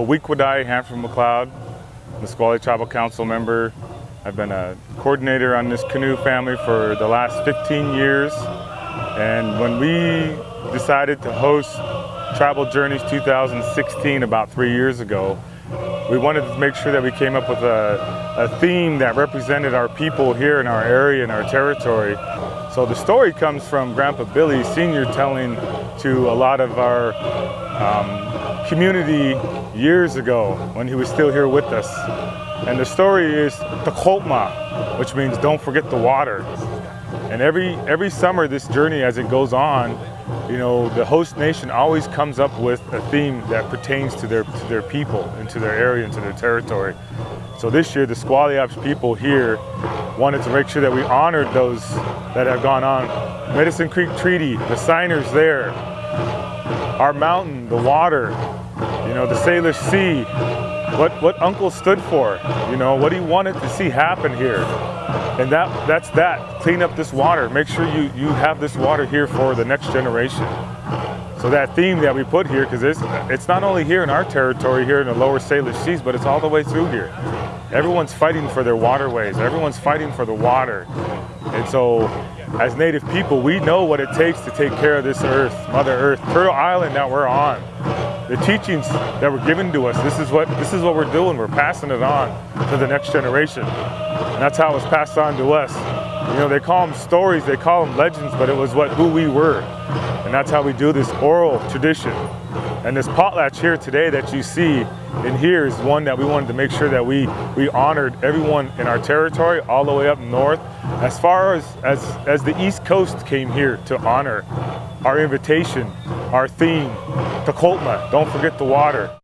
Weekwadai, Hanford McCloud, Nisqually Tribal Council member. I've been a coordinator on this canoe family for the last 15 years. And when we decided to host Tribal Journeys 2016 about three years ago, we wanted to make sure that we came up with a, a theme that represented our people here in our area and our territory. So the story comes from Grandpa Billy Sr. telling to a lot of our um, community years ago when he was still here with us. And the story is Takolma, which means don't forget the water. And every, every summer this journey as it goes on, you know, the host nation always comes up with a theme that pertains to their, to their people and to their area and to their territory. So this year, the Squalli-Absch people here wanted to make sure that we honored those that have gone on. Medicine Creek Treaty, the signers there, our mountain, the water, you know, the Salish Sea, what, what Uncle stood for, you know, what he wanted to see happen here. And that, that's that, clean up this water, make sure you, you have this water here for the next generation. So that theme that we put here, because it's, it's not only here in our territory, here in the lower Salish Seas, but it's all the way through here. Everyone's fighting for their waterways. Everyone's fighting for the water. And so as Native people, we know what it takes to take care of this earth, Mother Earth, Turtle Island that we're on. The teachings that were given to us, this is what this is what we're doing. We're passing it on to the next generation. And that's how it was passed on to us. You know, they call them stories, they call them legends, but it was what who we were. And that's how we do this oral tradition. And this potlatch here today that you see in here is one that we wanted to make sure that we, we honored everyone in our territory all the way up north. As far as, as, as the East Coast came here to honor our invitation, our theme, Takolma, don't forget the water.